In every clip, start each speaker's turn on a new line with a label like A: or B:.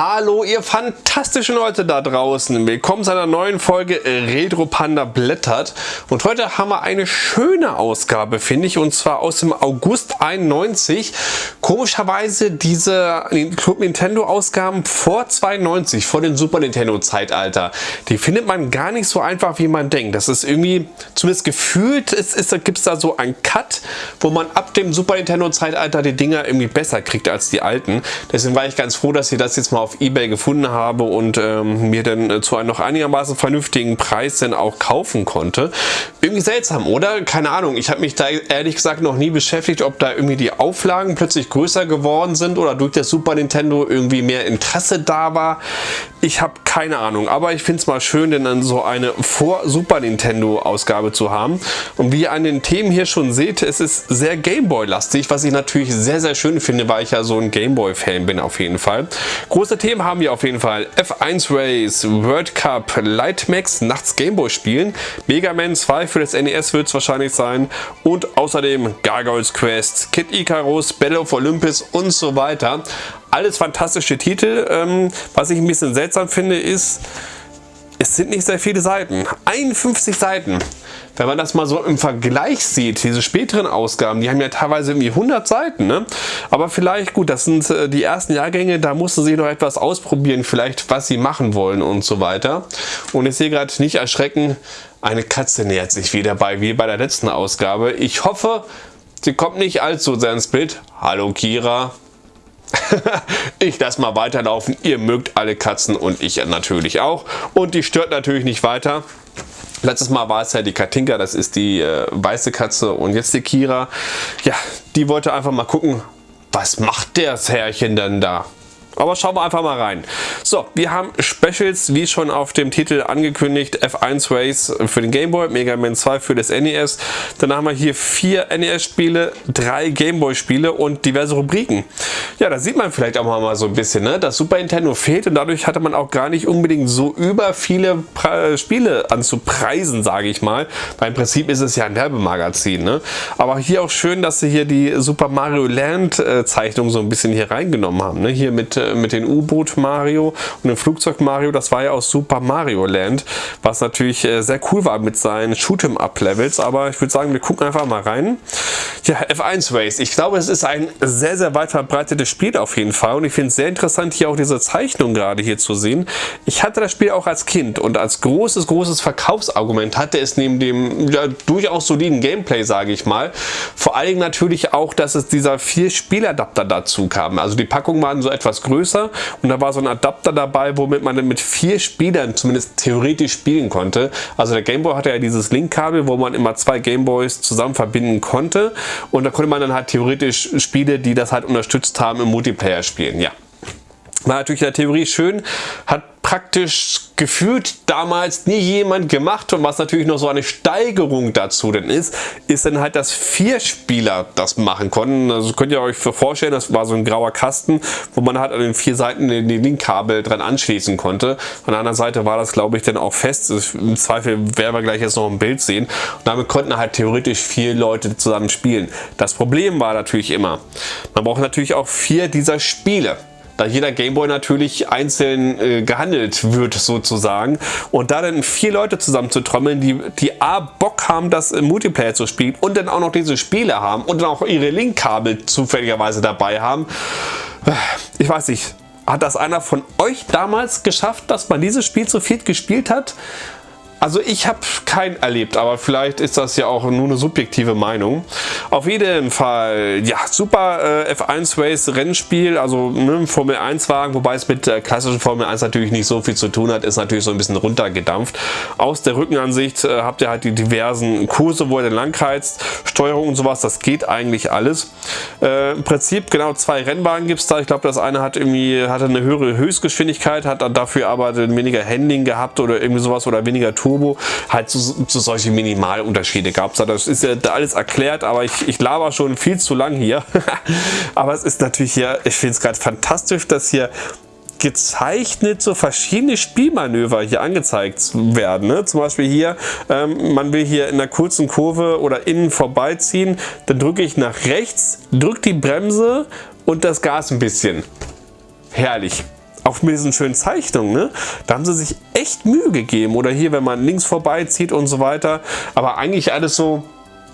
A: Hallo ihr fantastischen Leute da draußen, willkommen zu einer neuen Folge Retro Panda blättert und heute haben wir eine schöne Ausgabe finde ich und zwar aus dem August 91. Komischerweise diese Club Nintendo Ausgaben vor 92, vor dem Super Nintendo Zeitalter, die findet man gar nicht so einfach wie man denkt. Das ist irgendwie, zumindest gefühlt, es ist, gibt es da so einen Cut, wo man ab dem Super Nintendo Zeitalter die Dinger irgendwie besser kriegt als die alten. Deswegen war ich ganz froh, dass ihr das jetzt mal auf Ebay gefunden habe und ähm, mir dann äh, zu einem noch einigermaßen vernünftigen Preis dann auch kaufen konnte. Irgendwie seltsam, oder? Keine Ahnung. Ich habe mich da ehrlich gesagt noch nie beschäftigt, ob da irgendwie die Auflagen plötzlich größer geworden sind oder durch das Super Nintendo irgendwie mehr Interesse da war. Ich habe keine Ahnung, aber ich finde es mal schön, denn dann so eine Vor-Super Nintendo Ausgabe zu haben. Und wie ihr an den Themen hier schon seht, es ist sehr Gameboy-lastig, was ich natürlich sehr, sehr schön finde, weil ich ja so ein Gameboy-Fan bin auf jeden Fall. Große Themen haben wir auf jeden Fall. F1 Race, World Cup, Lightmax, nachts Gameboy spielen, Mega Man 2 für das NES wird es wahrscheinlich sein und außerdem Gargoyles Quest, Kid Icarus, Battle of Olympus und so weiter. Alles fantastische Titel. Ähm, was ich ein bisschen seltsam finde ist, es sind nicht sehr viele Seiten. 51 Seiten. Wenn man das mal so im Vergleich sieht, diese späteren Ausgaben, die haben ja teilweise irgendwie 100 Seiten. Ne? Aber vielleicht, gut, das sind äh, die ersten Jahrgänge, da mussten sie noch etwas ausprobieren, vielleicht was sie machen wollen und so weiter. Und ich sehe gerade nicht erschrecken, eine Katze nähert sich wieder bei, wie bei der letzten Ausgabe. Ich hoffe, sie kommt nicht allzu sehr ins Bild. Hallo Kira. ich lasse mal weiterlaufen. Ihr mögt alle Katzen und ich natürlich auch. Und die stört natürlich nicht weiter. Letztes Mal war es ja die Katinka, das ist die äh, weiße Katze und jetzt die Kira. Ja, die wollte einfach mal gucken, was macht das Herrchen denn da? Aber schauen wir einfach mal rein. So, wir haben Specials, wie schon auf dem Titel angekündigt, F1 Race für den Game Boy, Mega Man 2 für das NES. Dann haben wir hier vier NES-Spiele, drei Game Boy-Spiele und diverse Rubriken. Ja, da sieht man vielleicht auch mal so ein bisschen, ne? dass Super Nintendo fehlt und dadurch hatte man auch gar nicht unbedingt so über viele Pre Spiele anzupreisen, sage ich mal. Weil im Prinzip ist es ja ein Werbemagazin. Ne? Aber hier auch schön, dass sie hier die Super Mario Land äh, Zeichnung so ein bisschen hier reingenommen haben. Ne? Hier mit äh, mit den U-Boot Mario und dem Flugzeug Mario, das war ja aus Super Mario Land, was natürlich äh, sehr cool war mit seinen Shoot'em-up Levels, aber ich würde sagen, wir gucken einfach mal rein. Ja, F1 Race. Ich glaube, es ist ein sehr, sehr weit verbreitetes Spiel auf jeden Fall und ich finde es sehr interessant, hier auch diese Zeichnung gerade hier zu sehen. Ich hatte das Spiel auch als Kind und als großes, großes Verkaufsargument hatte es neben dem ja, durchaus soliden Gameplay, sage ich mal, vor Dingen natürlich auch, dass es dieser vier Spieladapter dazu kam. Also die Packungen waren so etwas größer größer und da war so ein Adapter dabei, womit man mit vier Spielern zumindest theoretisch spielen konnte. Also der Gameboy hatte ja dieses Linkkabel, wo man immer zwei Gameboys zusammen verbinden konnte und da konnte man dann halt theoretisch Spiele, die das halt unterstützt haben, im Multiplayer spielen. Ja. War natürlich in der Theorie schön, hat praktisch gefühlt damals nie jemand gemacht und was natürlich noch so eine Steigerung dazu denn ist, ist dann halt, dass vier Spieler das machen konnten. Also könnt ihr euch vorstellen, das war so ein grauer Kasten, wo man halt an den vier Seiten den Linkkabel dran anschließen konnte. Von der anderen Seite war das glaube ich dann auch fest. Im Zweifel werden wir gleich jetzt noch ein Bild sehen. Und damit konnten halt theoretisch vier Leute zusammen spielen. Das Problem war natürlich immer, man braucht natürlich auch vier dieser Spiele da jeder Gameboy natürlich einzeln äh, gehandelt wird sozusagen. Und da dann vier Leute zusammen zu trommeln, die, die A, Bock haben, das im Multiplayer zu spielen und dann auch noch diese Spiele haben und dann auch ihre Linkkabel zufälligerweise dabei haben. Äh, ich weiß nicht, hat das einer von euch damals geschafft, dass man dieses Spiel zu viert gespielt hat? Also ich habe keinen erlebt, aber vielleicht ist das ja auch nur eine subjektive Meinung. Auf jeden Fall, ja, super äh, F1 Race Rennspiel, also ne, Formel 1 Wagen, wobei es mit der klassischen Formel 1 natürlich nicht so viel zu tun hat, ist natürlich so ein bisschen runtergedampft. Aus der Rückenansicht äh, habt ihr halt die diversen Kurse, wo ihr den langheizt, Steuerung und sowas, das geht eigentlich alles. Äh, Im Prinzip genau zwei Rennwagen gibt es da. Ich glaube, das eine hat irgendwie hatte eine höhere Höchstgeschwindigkeit, hat dafür aber weniger Handling gehabt oder irgendwie sowas oder weniger Tour Turbo halt so, so solche Minimalunterschiede gab es. Das ist ja alles erklärt, aber ich, ich laber schon viel zu lang hier. aber es ist natürlich hier, ich finde es gerade fantastisch, dass hier gezeichnet so verschiedene Spielmanöver hier angezeigt werden. Ne? Zum Beispiel hier, ähm, man will hier in einer kurzen Kurve oder innen vorbeiziehen, dann drücke ich nach rechts, drücke die Bremse und das Gas ein bisschen. Herrlich. Auch mit diesen schönen Zeichnungen, ne? da haben sie sich echt Mühe gegeben. Oder hier, wenn man links vorbeizieht und so weiter. Aber eigentlich alles so,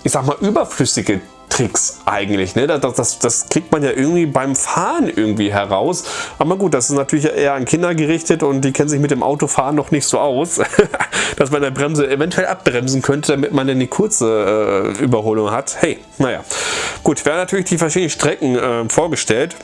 A: ich sag mal, überflüssige Tricks eigentlich. Ne? Das, das, das, kriegt man ja irgendwie beim Fahren irgendwie heraus. Aber gut, das ist natürlich eher an Kinder gerichtet und die kennen sich mit dem Autofahren noch nicht so aus, dass man der Bremse eventuell abbremsen könnte, damit man dann die kurze äh, Überholung hat. Hey, naja. Gut, wir haben natürlich die verschiedenen Strecken äh, vorgestellt.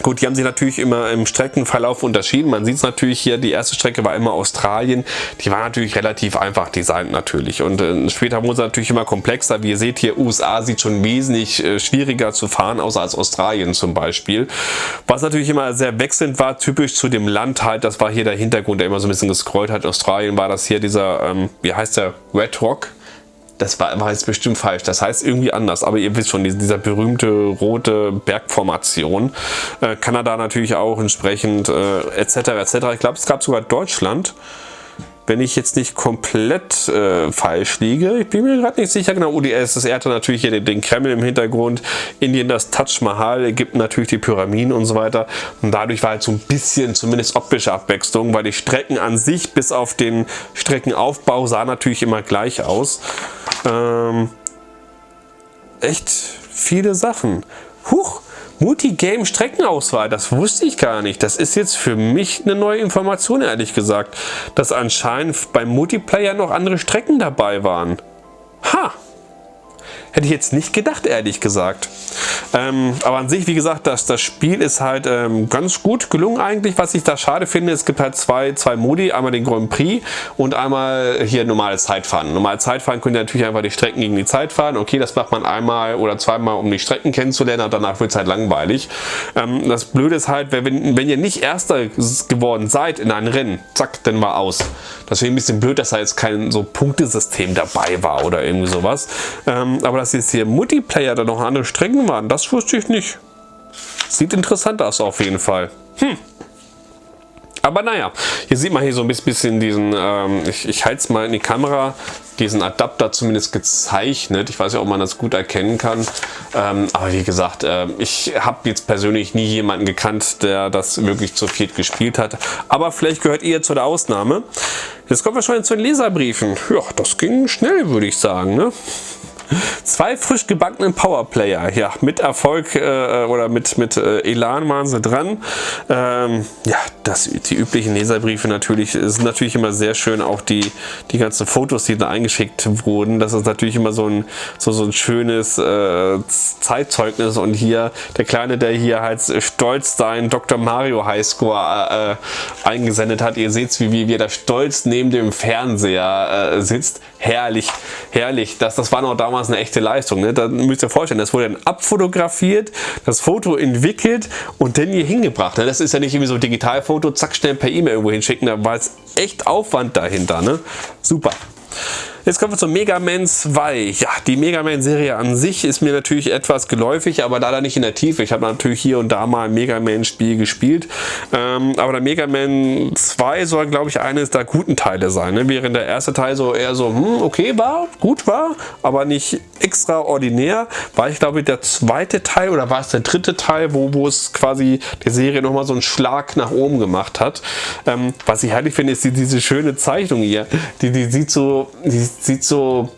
A: Gut, die haben sich natürlich immer im Streckenverlauf unterschieden. Man sieht es natürlich hier, die erste Strecke war immer Australien. Die war natürlich relativ einfach designt natürlich. Und äh, später wurde es natürlich immer komplexer. Wie ihr seht hier, USA sieht schon wesentlich äh, schwieriger zu fahren, außer als Australien zum Beispiel. Was natürlich immer sehr wechselnd war, typisch zu dem Land halt, das war hier der Hintergrund, der immer so ein bisschen gescrollt hat. Australien war das hier dieser, ähm, wie heißt der, Red Rock das war, war jetzt bestimmt falsch. Das heißt irgendwie anders. Aber ihr wisst schon, dieser berühmte rote Bergformation. Äh, Kanada natürlich auch entsprechend äh, etc. etc. Ich glaube, es gab sogar Deutschland wenn ich jetzt nicht komplett äh, falsch liege. Ich bin mir gerade nicht sicher. Genau, UdSSR hatte natürlich hier den, den, Kreml im Hintergrund, Indien das Taj Mahal, Ägypten natürlich die Pyramiden und so weiter. Und dadurch war halt so ein bisschen zumindest optische Abwechslung, weil die Strecken an sich bis auf den Streckenaufbau sah natürlich immer gleich aus. Ähm, echt viele Sachen. Huch! Multigame-Streckenauswahl, das wusste ich gar nicht. Das ist jetzt für mich eine neue Information, ehrlich gesagt, dass anscheinend beim Multiplayer noch andere Strecken dabei waren. Ha! Hätte ich jetzt nicht gedacht, ehrlich gesagt. Ähm, aber an sich, wie gesagt, das, das Spiel ist halt ähm, ganz gut gelungen eigentlich. Was ich da schade finde, es gibt halt zwei, zwei Modi. Einmal den Grand Prix und einmal hier normales Zeitfahren. Normale Zeitfahren könnt ihr natürlich einfach die Strecken gegen die Zeit fahren. Okay, das macht man einmal oder zweimal, um die Strecken kennenzulernen. Und danach wird es halt langweilig. Ähm, das Blöde ist halt, wenn, wenn ihr nicht Erster geworden seid in einem Rennen, zack, dann war aus. Deswegen ein bisschen blöd, dass da jetzt kein so Punktesystem dabei war oder irgendwie sowas. Ähm, aber dass jetzt hier Multiplayer da noch andere Strecken waren, das wusste ich nicht. Sieht interessant aus auf jeden Fall. Hm. Aber naja, hier sieht man hier so ein bisschen diesen, ähm, ich, ich halte es mal in die Kamera, diesen Adapter zumindest gezeichnet. Ich weiß ja, ob man das gut erkennen kann. Ähm, aber wie gesagt, äh, ich habe jetzt persönlich nie jemanden gekannt, der das wirklich zu viert gespielt hat. Aber vielleicht gehört ihr zu der Ausnahme. Jetzt kommen wir schon zu den Leserbriefen. Ja, das ging schnell, würde ich sagen. Ne? Zwei frisch gebackenen Powerplayer, ja, mit Erfolg äh, oder mit, mit äh, Elan waren sie dran. Ähm, ja, das, die üblichen Leserbriefe natürlich, sind natürlich immer sehr schön, auch die, die ganzen Fotos, die da eingeschickt wurden. Das ist natürlich immer so ein, so, so ein schönes äh, Zeitzeugnis und hier der Kleine, der hier halt stolz sein Dr. Mario Highscore äh, eingesendet hat. Ihr seht, wie, wie, wie er da stolz neben dem Fernseher äh, sitzt. Herrlich, herrlich. Das, das war noch damals damals eine echte Leistung. Ne? Da müsst ihr vorstellen, das wurde dann abfotografiert, das Foto entwickelt und dann hier hingebracht. Ne? Das ist ja nicht irgendwie so ein Digitalfoto, zack, schnell per E-Mail irgendwo hinschicken. Da war es echt Aufwand dahinter. Ne? Super. Jetzt kommen wir zu Mega Man 2. Ja, die Mega Man Serie an sich ist mir natürlich etwas geläufig, aber leider nicht in der Tiefe. Ich habe natürlich hier und da mal ein Mega Man Spiel gespielt. Ähm, aber der Mega Man 2 soll, glaube ich, eines der guten Teile sein. Ne? Während der erste Teil so eher so, hm, okay war, gut war, aber nicht extraordinär, war ich glaube der zweite Teil oder war es der dritte Teil, wo, wo es quasi die Serie nochmal so einen Schlag nach oben gemacht hat. Ähm, was ich herrlich finde, ist die, diese schöne Zeichnung hier. Die, die sieht so, die sieht so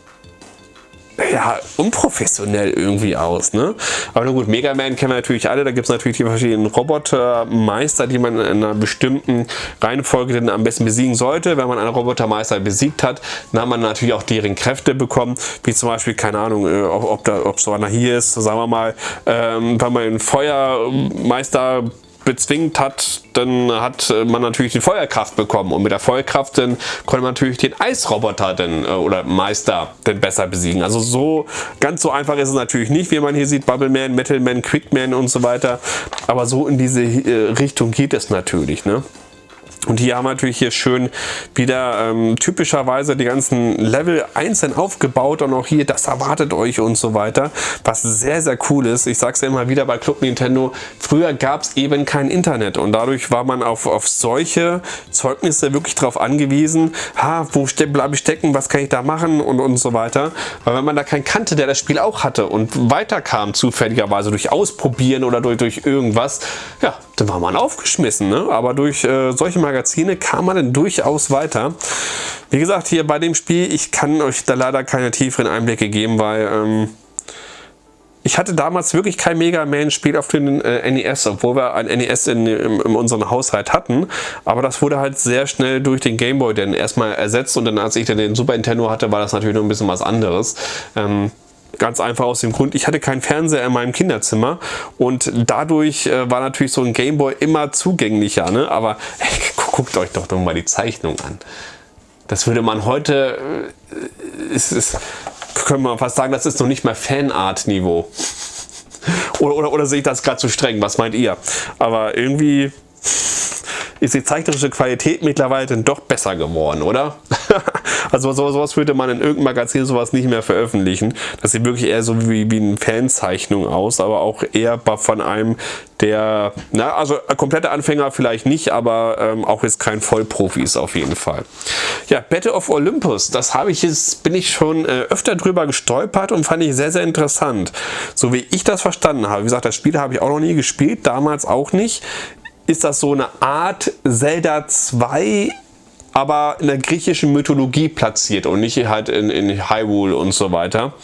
A: ja, unprofessionell irgendwie aus. Ne? Aber nur gut, Mega Man kennen wir natürlich alle. Da gibt es natürlich die verschiedenen Robotermeister, die man in einer bestimmten Reihenfolge dann am besten besiegen sollte. Wenn man einen Robotermeister besiegt hat, dann hat man natürlich auch deren Kräfte bekommen. Wie zum Beispiel, keine Ahnung, äh, ob, ob, da, ob so einer hier ist, sagen wir mal, ähm, wenn man einen Feuermeister bezwingt hat, dann hat äh, man natürlich die Feuerkraft bekommen und mit der Feuerkraft dann konnte man natürlich den Eisroboter denn, äh, oder Meister denn besser besiegen. Also so ganz so einfach ist es natürlich nicht, wie man hier sieht, Bubbleman, Metalman, Quickman und so weiter. Aber so in diese äh, Richtung geht es natürlich. Ne? Und hier haben wir natürlich hier schön wieder ähm, typischerweise die ganzen Level einzeln aufgebaut und auch hier, das erwartet euch und so weiter, was sehr, sehr cool ist. Ich sage es ja immer wieder bei Club Nintendo, früher gab es eben kein Internet und dadurch war man auf, auf solche Zeugnisse wirklich darauf angewiesen, ha, wo ste bleibe ich stecken, was kann ich da machen und, und so weiter. Weil wenn man da keinen kannte, der das Spiel auch hatte und weiterkam zufälligerweise durch Ausprobieren oder durch, durch irgendwas, ja, dann war man aufgeschmissen. Ne? Aber durch äh, solche Magazine kam man dann durchaus weiter. Wie gesagt, hier bei dem Spiel, ich kann euch da leider keine tieferen Einblicke geben, weil... Ähm, ich hatte damals wirklich kein Mega Man-Spiel auf den äh, NES, obwohl wir ein NES in, in, in unserem Haushalt hatten. Aber das wurde halt sehr schnell durch den Game Boy dann erstmal ersetzt und dann als ich dann den Super Nintendo hatte, war das natürlich noch ein bisschen was anderes. Ähm, Ganz einfach aus dem Grund, ich hatte keinen Fernseher in meinem Kinderzimmer und dadurch äh, war natürlich so ein Gameboy immer zugänglicher. Ne? Aber ey, guckt euch doch mal die Zeichnung an. Das würde man heute, äh, ist, ist, können wir fast sagen, das ist noch nicht mal Fanart-Niveau. Oder, oder, oder sehe ich das gerade zu streng? Was meint ihr? Aber irgendwie ist die zeichnerische Qualität mittlerweile dann doch besser geworden, oder? also so, sowas würde man in irgendeinem Magazin sowas nicht mehr veröffentlichen. Das sieht wirklich eher so wie, wie eine Fanzeichnung aus, aber auch eher von einem, der, na, also komplette Anfänger vielleicht nicht, aber ähm, auch jetzt kein Vollprofi ist auf jeden Fall. Ja, Battle of Olympus, das habe ich jetzt, bin ich schon äh, öfter drüber gestolpert und fand ich sehr, sehr interessant. So wie ich das verstanden habe. Wie gesagt, das Spiel habe ich auch noch nie gespielt, damals auch nicht ist das so eine Art Zelda 2 aber in der griechischen Mythologie platziert und nicht halt in, in Hyrule und so weiter.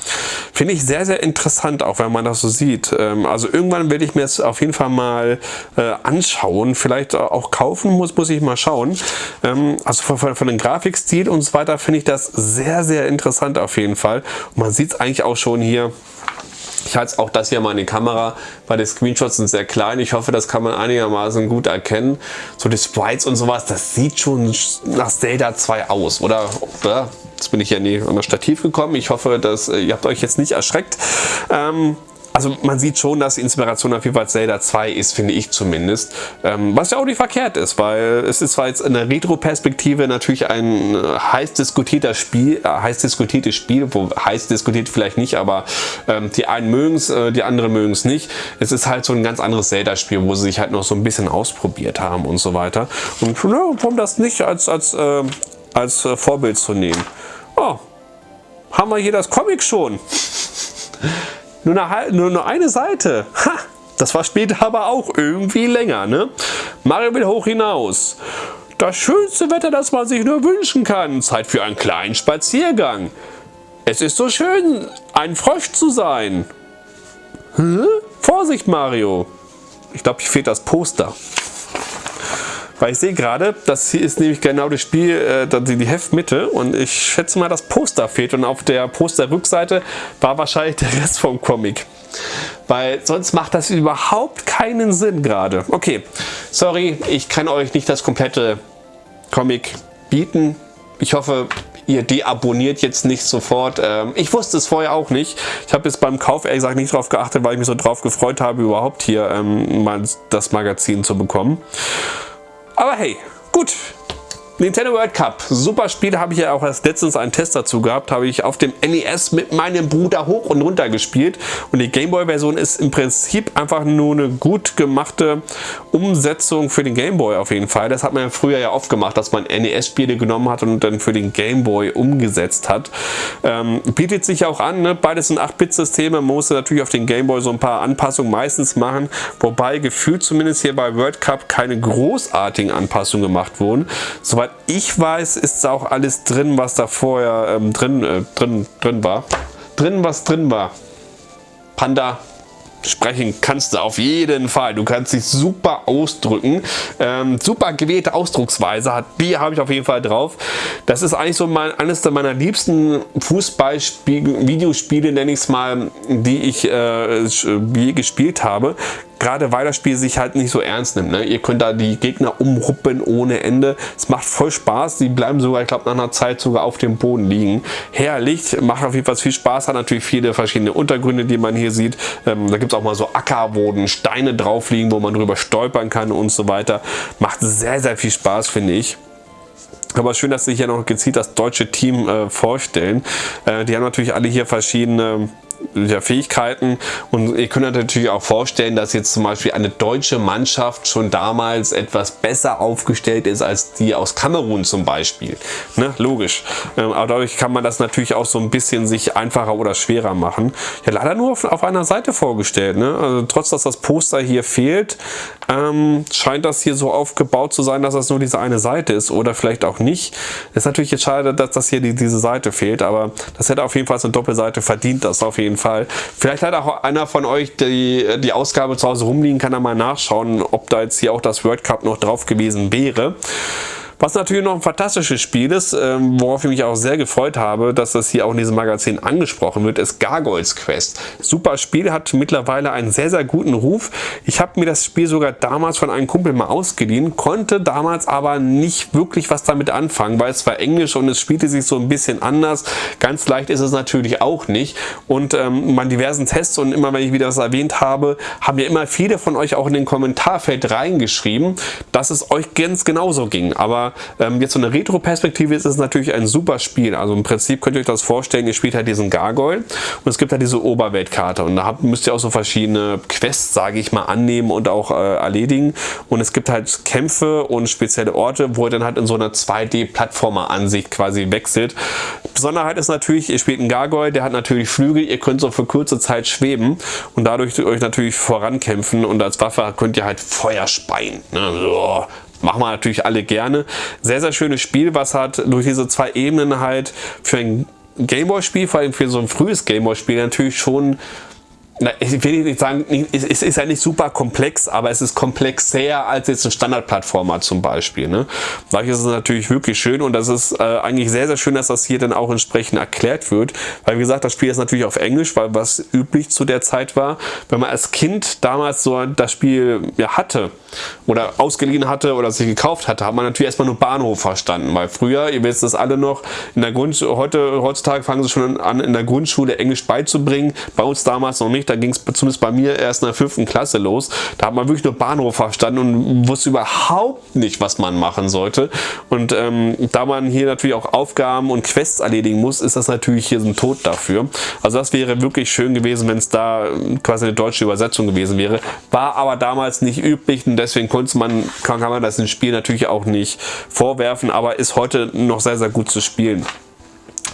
A: Finde ich sehr, sehr interessant, auch wenn man das so sieht. Ähm, also irgendwann werde ich mir es auf jeden Fall mal äh, anschauen, vielleicht auch kaufen, muss, muss ich mal schauen. Ähm, also von, von, von dem Grafikstil und so weiter finde ich das sehr, sehr interessant auf jeden Fall. Und man sieht es eigentlich auch schon hier ich halte auch das hier mal in die Kamera, weil die Screenshots sind sehr klein. Ich hoffe, das kann man einigermaßen gut erkennen. So die Sprites und sowas, das sieht schon nach Zelda 2 aus, oder? Jetzt bin ich ja nie an das Stativ gekommen. Ich hoffe, dass äh, ihr habt euch jetzt nicht erschreckt. Ähm, also man sieht schon, dass Inspiration auf jeden Fall Zelda 2 ist, finde ich zumindest. Ähm, was ja auch nicht verkehrt ist, weil es ist zwar jetzt in der Retro-Perspektive natürlich ein äh, heiß diskutierter Spiel, äh, heiß diskutiertes Spiel, wo heiß diskutiert vielleicht nicht, aber ähm, die einen mögen es, äh, die anderen mögen es nicht. Es ist halt so ein ganz anderes Zelda-Spiel, wo sie sich halt noch so ein bisschen ausprobiert haben und so weiter. Und ja, warum das nicht als, als, äh, als äh, Vorbild zu nehmen? Oh, haben wir hier das Comic schon. Nur eine, nur, nur eine Seite. Ha! Das war später aber auch irgendwie länger, ne? Mario will hoch hinaus. Das schönste Wetter, das man sich nur wünschen kann. Zeit für einen kleinen Spaziergang. Es ist so schön, ein Frosch zu sein. Hä? Vorsicht, Mario. Ich glaube, hier fehlt das Poster. Weil ich sehe gerade, das hier ist nämlich genau das Spiel, äh, die, die Heftmitte und ich schätze mal, das Poster fehlt und auf der Posterrückseite war wahrscheinlich der Rest vom Comic. Weil sonst macht das überhaupt keinen Sinn gerade. Okay, sorry, ich kann euch nicht das komplette Comic bieten. Ich hoffe, ihr deabonniert jetzt nicht sofort. Ähm, ich wusste es vorher auch nicht. Ich habe jetzt beim Kauf ehrlich gesagt nicht darauf geachtet, weil ich mich so drauf gefreut habe, überhaupt hier ähm, das Magazin zu bekommen. Aber hey, gut. Nintendo World Cup, super Spiel, habe ich ja auch erst letztens einen Test dazu gehabt, habe ich auf dem NES mit meinem Bruder hoch und runter gespielt und die Gameboy Version ist im Prinzip einfach nur eine gut gemachte Umsetzung für den Gameboy auf jeden Fall. Das hat man ja früher ja oft gemacht, dass man NES Spiele genommen hat und dann für den Gameboy umgesetzt hat. Ähm, bietet sich auch an, ne? beides sind 8-Bit-Systeme, man muss natürlich auf den Gameboy so ein paar Anpassungen meistens machen, wobei gefühlt zumindest hier bei World Cup keine großartigen Anpassungen gemacht wurden. Soweit soweit ich weiß, ist auch alles drin, was da vorher ähm, drin, äh, drin, drin war. Drin, was drin war. Panda, sprechen kannst du auf jeden Fall. Du kannst dich super ausdrücken. Ähm, super gewählte Ausdrucksweise hat B habe ich auf jeden Fall drauf. Das ist eigentlich so mein, eines meiner liebsten Fußball-Videospiele, nenne ich es mal, die ich äh, je gespielt habe. Gerade weil das Spiel sich halt nicht so ernst nimmt. Ne? Ihr könnt da die Gegner umruppen ohne Ende. Es macht voll Spaß. Die bleiben sogar, ich glaube, nach einer Zeit sogar auf dem Boden liegen. Herrlich. Macht auf jeden Fall viel Spaß. Hat natürlich viele verschiedene Untergründe, die man hier sieht. Ähm, da gibt es auch mal so Acker, wo Steine drauf liegen, wo man drüber stolpern kann und so weiter. Macht sehr, sehr viel Spaß, finde ich. Aber schön, dass sie hier noch gezielt das deutsche Team äh, vorstellen. Äh, die haben natürlich alle hier verschiedene ja, Fähigkeiten und ihr könnt euch natürlich auch vorstellen, dass jetzt zum Beispiel eine deutsche Mannschaft schon damals etwas besser aufgestellt ist als die aus Kamerun zum Beispiel. Ne? Logisch. Ähm, aber dadurch kann man das natürlich auch so ein bisschen sich einfacher oder schwerer machen. Ja, leider nur auf, auf einer Seite vorgestellt. Ne? Also trotz, dass das Poster hier fehlt, ähm, scheint das hier so aufgebaut zu sein, dass das nur diese eine Seite ist oder vielleicht auch nicht. Ist natürlich jetzt schade, dass das hier die, diese Seite fehlt, aber das hätte auf jeden Fall so eine Doppelseite verdient, das auf jeden Fall. Vielleicht hat auch einer von euch die, die Ausgabe zu Hause rumliegen, kann er mal nachschauen, ob da jetzt hier auch das World Cup noch drauf gewesen wäre. Was natürlich noch ein fantastisches Spiel ist, ähm, worauf ich mich auch sehr gefreut habe, dass das hier auch in diesem Magazin angesprochen wird, ist Gargoyles Quest. Super Spiel, hat mittlerweile einen sehr, sehr guten Ruf. Ich habe mir das Spiel sogar damals von einem Kumpel mal ausgeliehen, konnte damals aber nicht wirklich was damit anfangen, weil es war Englisch und es spielte sich so ein bisschen anders. Ganz leicht ist es natürlich auch nicht. Und ähm, bei diversen Tests und immer wenn ich wieder das erwähnt habe, haben ja immer viele von euch auch in den Kommentarfeld reingeschrieben, dass es euch ganz genauso ging. Aber ähm, jetzt so eine Retro-Perspektive ist es natürlich ein super Spiel. Also im Prinzip könnt ihr euch das vorstellen, ihr spielt halt diesen Gargoyle und es gibt halt diese Oberweltkarte und da habt, müsst ihr auch so verschiedene Quests, sage ich mal, annehmen und auch äh, erledigen und es gibt halt Kämpfe und spezielle Orte, wo ihr dann halt in so einer 2D-Plattformer-Ansicht quasi wechselt. Besonderheit ist natürlich, ihr spielt einen Gargoyle, der hat natürlich Flügel, ihr könnt so für kurze Zeit schweben und dadurch euch natürlich vorankämpfen und als Waffe könnt ihr halt Feuer speien. Ne? Machen wir natürlich alle gerne. Sehr, sehr schönes Spiel, was hat durch diese zwei Ebenen halt für ein Gameboy-Spiel, vor allem für so ein frühes Gameboy-Spiel natürlich schon na, ich will nicht sagen, es ist ja nicht super komplex, aber es ist komplexer als jetzt ein Standardplattformer zum Beispiel. Ne? Dadurch ist es natürlich wirklich schön und das ist äh, eigentlich sehr, sehr schön, dass das hier dann auch entsprechend erklärt wird. Weil wie gesagt, das Spiel ist natürlich auf Englisch, weil was üblich zu der Zeit war, wenn man als Kind damals so das Spiel ja, hatte oder ausgeliehen hatte oder sich gekauft hatte, hat man natürlich erstmal nur Bahnhof verstanden. Weil früher, ihr wisst das alle noch, in der Grund heute, heutzutage fangen sie schon an, in der Grundschule Englisch beizubringen. Bei uns damals noch nicht da ging es zumindest bei mir erst in der fünften Klasse los. Da hat man wirklich nur Bahnhof verstanden und wusste überhaupt nicht, was man machen sollte. Und ähm, da man hier natürlich auch Aufgaben und Quests erledigen muss, ist das natürlich hier so ein Tod dafür. Also das wäre wirklich schön gewesen, wenn es da quasi eine deutsche Übersetzung gewesen wäre. War aber damals nicht üblich und deswegen konnte man, kann, kann man das im Spiel natürlich auch nicht vorwerfen, aber ist heute noch sehr, sehr gut zu spielen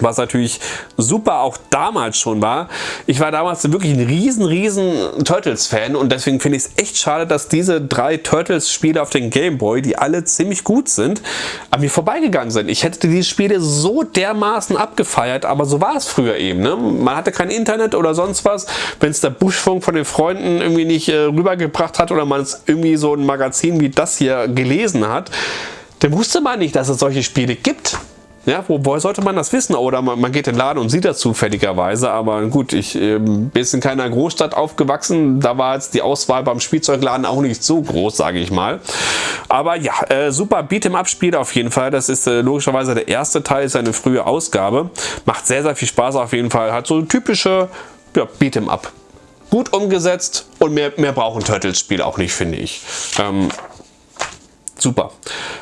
A: was natürlich super auch damals schon war. Ich war damals wirklich ein riesen, riesen Turtles-Fan und deswegen finde ich es echt schade, dass diese drei Turtles-Spiele auf den Game Boy, die alle ziemlich gut sind, an mir vorbeigegangen sind. Ich hätte diese Spiele so dermaßen abgefeiert, aber so war es früher eben. Ne? Man hatte kein Internet oder sonst was. Wenn es der Buschfunk von den Freunden irgendwie nicht äh, rübergebracht hat oder man es irgendwie so ein Magazin wie das hier gelesen hat, dann wusste man nicht, dass es solche Spiele gibt. Ja, wo, woher sollte man das wissen? Oder man, man, geht in den Laden und sieht das zufälligerweise. Aber gut, ich äh, bin in keiner Großstadt aufgewachsen. Da war jetzt die Auswahl beim Spielzeugladen auch nicht so groß, sage ich mal. Aber ja, äh, super Beat'em-Up-Spiel auf jeden Fall. Das ist äh, logischerweise der erste Teil, ist eine frühe Ausgabe. Macht sehr, sehr viel Spaß auf jeden Fall. Hat so typische ja, Beat'em-Up. Gut umgesetzt und mehr, mehr braucht ein Turtles-Spiel auch nicht, finde ich. Ähm, super.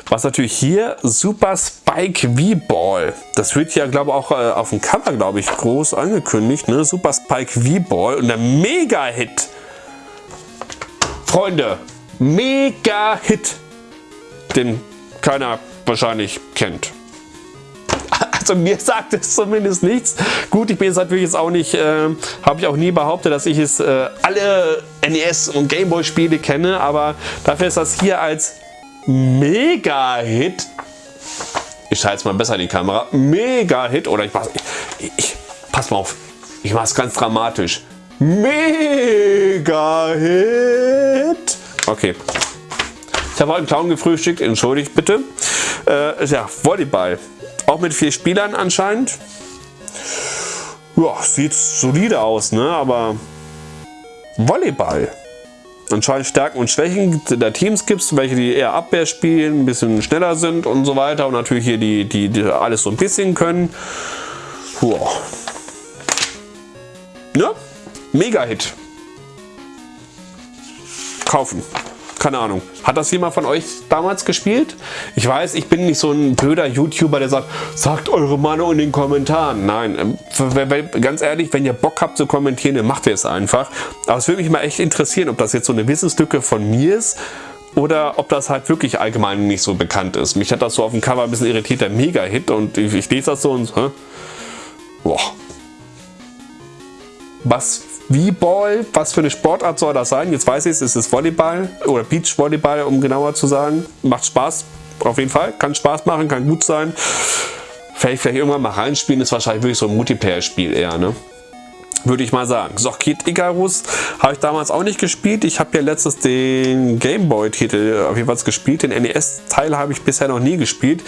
A: Was natürlich hier, Super Spike V-Ball. Das wird ja, glaube ich, auch äh, auf dem Cover, glaube ich, groß angekündigt. Ne? Super Spike V-Ball und der Mega-Hit. Freunde, Mega-Hit, den keiner wahrscheinlich kennt. Also mir sagt es zumindest nichts. Gut, ich bin jetzt natürlich jetzt auch nicht, äh, habe ich auch nie behauptet, dass ich es äh, alle NES und Gameboy Spiele kenne, aber dafür ist das hier als Mega-Hit. Ich schalte jetzt mal besser die Kamera. Mega-Hit. Oder ich mach, ich, ich, pass mal auf. Ich mache es ganz dramatisch. Mega-Hit. Okay. Ich habe heute einen Clown gefrühstückt. Entschuldigt bitte. Äh, ja, Volleyball. Auch mit vier Spielern anscheinend. Ja, sieht solide aus, ne? Aber Volleyball anscheinend Stärken und Schwächen der Teams gibt es, welche die eher Abwehr spielen, ein bisschen schneller sind und so weiter und natürlich hier die, die, die alles so ein bisschen können. Wow. Ne? Mega-Hit. Kaufen keine Ahnung. Hat das jemand von euch damals gespielt? Ich weiß, ich bin nicht so ein blöder YouTuber, der sagt, sagt eure Meinung in den Kommentaren. Nein, ähm, ganz ehrlich, wenn ihr Bock habt zu kommentieren, dann macht ihr es einfach. Aber es würde mich mal echt interessieren, ob das jetzt so eine Wissenslücke von mir ist oder ob das halt wirklich allgemein nicht so bekannt ist. Mich hat das so auf dem Cover ein bisschen irritiert, der Mega-Hit und ich, ich, lese das so und hä? Boah. Was, wie Ball, was für eine Sportart soll das sein? Jetzt weiß ich es, ist es Volleyball oder Beachvolleyball, um genauer zu sagen. Macht Spaß, auf jeden Fall. Kann Spaß machen, kann gut sein. Vielleicht, vielleicht irgendwann mal reinspielen, ist wahrscheinlich wirklich so ein Multiplayer-Spiel eher, ne? Würde ich mal sagen. So, Kid Icarus habe ich damals auch nicht gespielt. Ich habe ja letztes den Gameboy-Titel auf jeden Fall gespielt. Den NES-Teil habe ich bisher noch nie gespielt.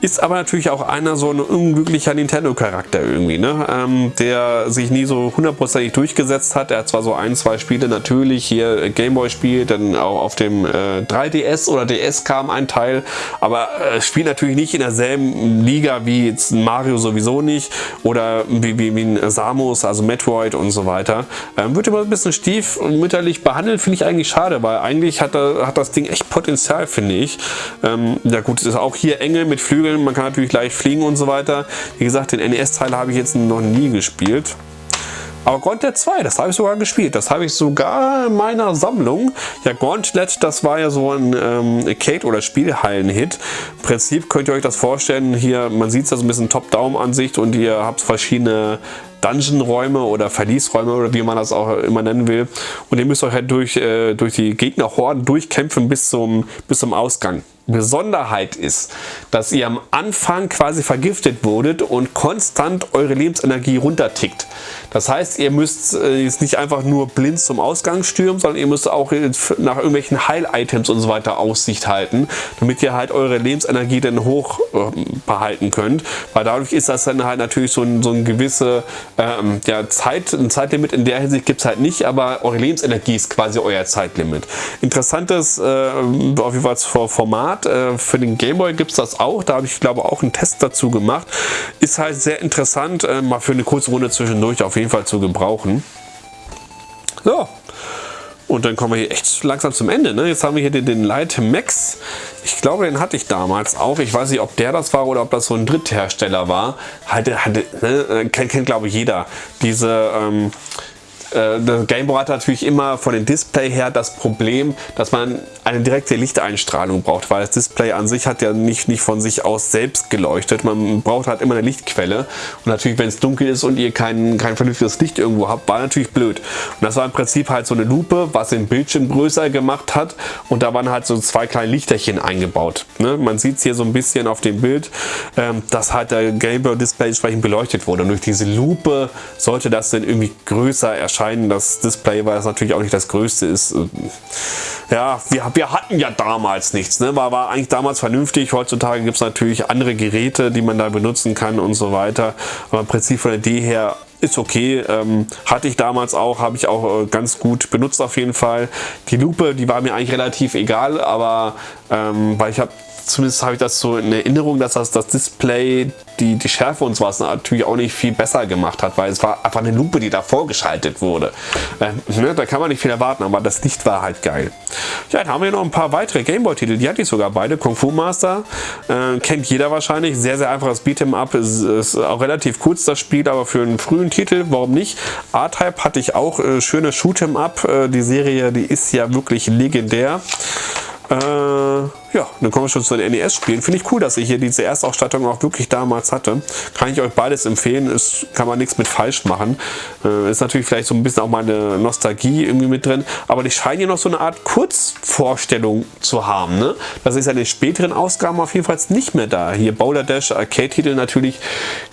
A: Ist aber natürlich auch einer so ein unglücklicher Nintendo-Charakter irgendwie, ne? Ähm, der sich nie so hundertprozentig durchgesetzt hat. Er hat zwar so ein, zwei Spiele natürlich hier Gameboy spielt, dann auch auf dem äh, 3DS oder DS kam ein Teil, aber äh, spielt natürlich nicht in derselben Liga wie jetzt Mario sowieso nicht oder wie, wie, wie ein Samus, also Metroid und so weiter. Ähm, wird immer ein bisschen stiefmütterlich behandelt, finde ich eigentlich schade, weil eigentlich hat, hat das Ding echt Potenzial, finde ich. Ähm, ja gut, es ist auch hier Engel mit Flügeln. Man kann natürlich gleich fliegen und so weiter. Wie gesagt, den NES-Teil habe ich jetzt noch nie gespielt. Aber Gauntlet 2, das habe ich sogar gespielt. Das habe ich sogar in meiner Sammlung. Ja, Gauntlet, das war ja so ein ähm, Arcade- oder Spielhallen-Hit. Im Prinzip könnt ihr euch das vorstellen. Hier, man sieht es ja so ein bisschen Top-Down-Ansicht und ihr habt verschiedene Dungeon-Räume oder Verliesräume oder wie man das auch immer nennen will. Und ihr müsst euch halt durch, äh, durch die Gegnerhorden durchkämpfen bis zum, bis zum Ausgang. Besonderheit ist, dass ihr am Anfang quasi vergiftet wurdet und konstant eure Lebensenergie runtertickt. Das heißt, ihr müsst äh, jetzt nicht einfach nur blind zum Ausgang stürmen, sondern ihr müsst auch nach irgendwelchen Heil-Items und so weiter Aussicht halten, damit ihr halt eure Lebensenergie dann hoch äh, behalten könnt. Weil dadurch ist das dann halt natürlich so ein, so ein gewisse ähm, ja, Zeit, ein Zeitlimit in der Hinsicht gibt es halt nicht, aber eure Lebensenergie ist quasi euer Zeitlimit. Interessantes äh, auf jeden Fall Format Format. Äh, für den Gameboy gibt es das auch. Da habe ich glaube auch einen Test dazu gemacht. Ist halt sehr interessant, äh, mal für eine kurze Runde zwischendurch auf jeden Fall zu gebrauchen. So. Und dann kommen wir hier echt langsam zum Ende. Ne? Jetzt haben wir hier den, den Light Max. Ich glaube, den hatte ich damals auch. Ich weiß nicht, ob der das war oder ob das so ein Dritthersteller war. Hatte, hatte, ne? Äh, kennt, kennt glaube ich jeder. Diese ähm, äh, das Gameboy hat natürlich immer von dem Display her das Problem, dass man eine direkte Lichteinstrahlung braucht, weil das Display an sich hat ja nicht, nicht von sich aus selbst geleuchtet. Man braucht halt immer eine Lichtquelle und natürlich, wenn es dunkel ist und ihr kein, kein vernünftiges Licht irgendwo habt, war natürlich blöd. Und das war im Prinzip halt so eine Lupe, was den Bildschirm größer gemacht hat und da waren halt so zwei kleine Lichterchen eingebaut. Ne? Man sieht es hier so ein bisschen auf dem Bild, ähm, dass halt der Gameboy Display entsprechend beleuchtet wurde und durch diese Lupe sollte das dann irgendwie größer erscheinen erscheinen. Das Display, weil es natürlich auch nicht das größte ist. Äh, ja, wir, wir hatten ja damals nichts. Ne? War, war eigentlich damals vernünftig. Heutzutage gibt es natürlich andere Geräte, die man da benutzen kann und so weiter. Aber im Prinzip von der Idee her ist okay. Ähm, hatte ich damals auch, habe ich auch äh, ganz gut benutzt auf jeden Fall. Die Lupe, die war mir eigentlich relativ egal, aber ähm, weil ich habe zumindest habe ich das so in Erinnerung, dass das, das Display die, die Schärfe und sowas natürlich auch nicht viel besser gemacht hat, weil es war einfach eine Lupe, die davor geschaltet wurde. Äh, ne, da kann man nicht viel erwarten, aber das Licht war halt geil. Ja, dann haben wir noch ein paar weitere Gameboy-Titel, die hatte ich sogar beide. Kung Fu Master, äh, kennt jeder wahrscheinlich, sehr, sehr einfaches Beat'em Up, ist, ist, auch relativ kurz das Spiel, aber für einen frühen Titel, warum nicht? A-Type hatte ich auch, äh, schöne Shoot'em Up, äh, die Serie, die ist ja wirklich legendär. Äh, ja, dann kommen wir schon zu den NES-Spielen. Finde ich cool, dass ich hier diese Erstausstattung auch wirklich damals hatte. Kann ich euch beides empfehlen. Es kann man nichts mit falsch machen. Äh, ist natürlich vielleicht so ein bisschen auch meine Nostalgie irgendwie mit drin. Aber die scheinen hier noch so eine Art Kurzvorstellung zu haben. Ne? Das ist ja in den späteren Ausgaben auf jeden Fall nicht mehr da. Hier Boulder Dash, Arcade-Titel natürlich.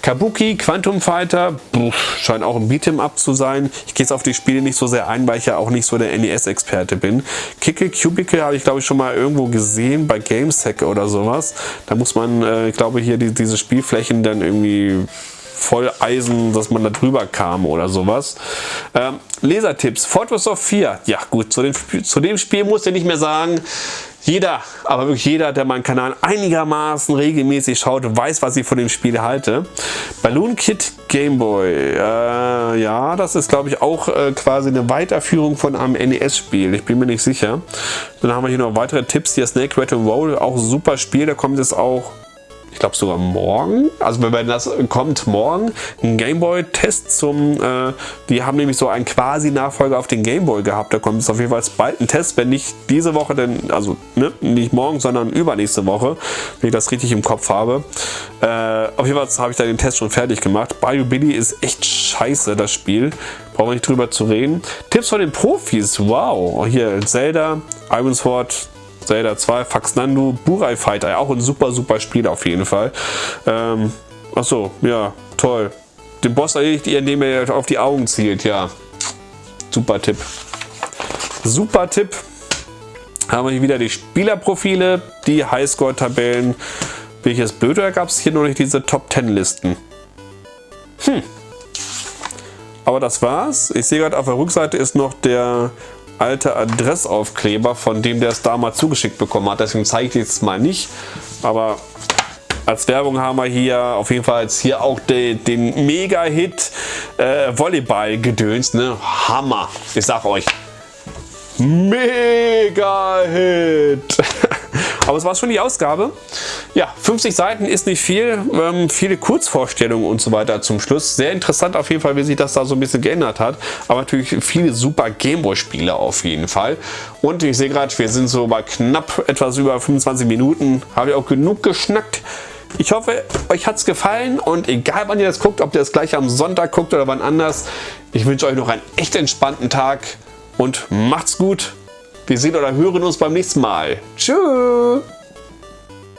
A: Kabuki, Quantum Fighter, pff, scheint auch ein Beat'em Up zu sein. Ich gehe jetzt auf die Spiele nicht so sehr ein, weil ich ja auch nicht so der NES-Experte bin. Kickel Cubicle habe ich glaube ich schon mal irgendwo gesehen bei GameSec oder sowas. Da muss man, äh, ich glaube, hier die, diese Spielflächen dann irgendwie voll Eisen, dass man da drüber kam oder sowas. Ähm, Lesertipps, Fortress of 4. Ja gut, zu dem, zu dem Spiel muss ich nicht mehr sagen, jeder, aber wirklich jeder, der meinen Kanal einigermaßen regelmäßig schaut, weiß, was ich von dem Spiel halte. Balloon Kid Game Boy. Äh, ja, das ist glaube ich auch äh, quasi eine Weiterführung von einem NES-Spiel. Ich bin mir nicht sicher. Dann haben wir hier noch weitere Tipps. Hier Snake Rat Roll, auch ein super Spiel. Da kommt es auch ich glaube sogar morgen, also wenn das kommt morgen, ein Gameboy-Test zum, äh, die haben nämlich so einen quasi Nachfolger auf den Gameboy gehabt, da kommt es auf jeden Fall bald ein Test, wenn nicht diese Woche, denn, also ne, nicht morgen, sondern übernächste Woche, wenn ich das richtig im Kopf habe. Äh, auf jeden Fall habe ich da den Test schon fertig gemacht. Bayou Billy ist echt scheiße, das Spiel. Brauchen wir nicht drüber zu reden. Tipps von den Profis, wow. Hier Zelda, Iron Sword, Zelda 2, Faxnandu, Burai Fighter, auch ein super, super Spiel auf jeden Fall. Ähm, achso, ja, toll. Den Boss erledigt ihr, indem er auf die Augen zielt, ja. Super Tipp. Super Tipp. Haben wir hier wieder die Spielerprofile, die Highscore-Tabellen. Bin ich jetzt gab es hier noch nicht diese Top 10 Listen? Hm. Aber das war's. Ich sehe gerade auf der Rückseite ist noch der alte Adressaufkleber, von dem der es damals zugeschickt bekommen hat. Deswegen zeige ich jetzt mal nicht. Aber als Werbung haben wir hier auf jeden Fall jetzt hier auch den, den Mega-Hit äh, Volleyball-Gedöns. Ne? Hammer. Ich sag euch. Mega-Hit. Aber es war schon die Ausgabe. Ja, 50 Seiten ist nicht viel. Ähm, viele Kurzvorstellungen und so weiter zum Schluss. Sehr interessant auf jeden Fall, wie sich das da so ein bisschen geändert hat. Aber natürlich viele super Gameboy-Spiele auf jeden Fall. Und ich sehe gerade, wir sind so bei knapp etwas über 25 Minuten. Habe ich auch genug geschnackt. Ich hoffe, euch hat es gefallen und egal wann ihr das guckt, ob ihr das gleich am Sonntag guckt oder wann anders, ich wünsche euch noch einen echt entspannten Tag und macht's gut. Wir sehen oder hören uns beim nächsten Mal. Tschüss.